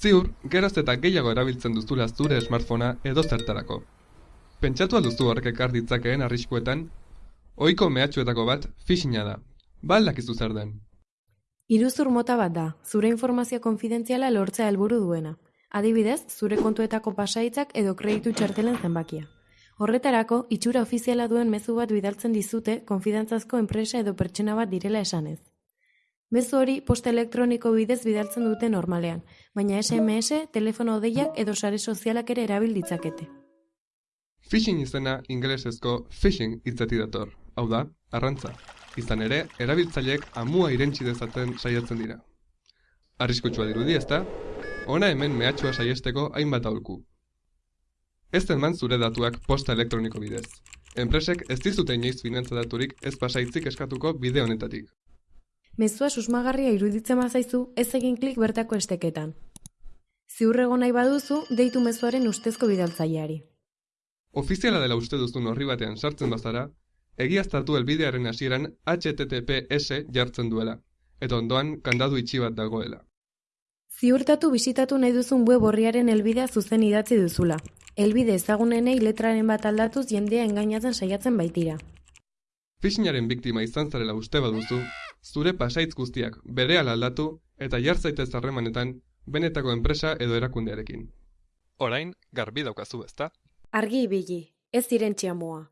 Ziur, geroz eta gehiago erabiltzen duzula zure smartphonea edo zertarako. Pentsatu alduzu horrek ekar ditzakeen arriskuetan? Ohiko mehatxuetako bat phishinga da. Ba aldakizu zer den. Iruzur mota bat da, zure informazio konfidentziala lortzea helburu duena. Adibidez, zure kontuetako pasaitzak edo kreditu txartelen zenbakia. Horretarako, itxura ofiziala duen mezu bat bidaltzen dizute konfidantzazko enpresa edo pertsona bat direla esanez. Mezu hori posta elektroniko bidez bidaltzen dute normalean, baina SMS, telefono deiak edo sare sozialak ere erabil ditzakete. Phishing izena ingelesezko phishing hitzetik dator. Hau da, arrantza. Izan ere, erabiltzaileek amua irentsi dezaten saiatzen dira. Arriskutsua dirudi, ezta? Ona hemen mehatxua saiesteko hainbat aholku. Ez eman zure datuak posta elektroniko bidez. Enpresek ez dizute inoiz finantza daturik ez pasaitzik eskatuko bide honetatik. Mezua susmagarria iruditzen bazaizu, ez egin klik bertako esteketan. Ziurrego nahi baduzu, deitu mezuaren ustezko bidaltzaileari. Ofiziala dela uste duzun horri batean sartzen bazara, egiaztatu helbidearen hasieran HTTPS jartzen duela, eta ondoan kandadu itxi bat dagoela. Ziurtatu bisitatu nahi duzun web horriaren helbidea zuzen idatzi duzula. Helbide ezagunenei letraren bat aldatuz jendea engainatzen saiatzen baitira. Phishingaren biktima izan zarela uste baduzu, zure pasaitz guztiak berehala aldatu eta jar zaitez harremanetan benetako enpresa edo erakundearekin. Orain, garbi daukazu, ezta? Argi ibili, ez irentxia moa.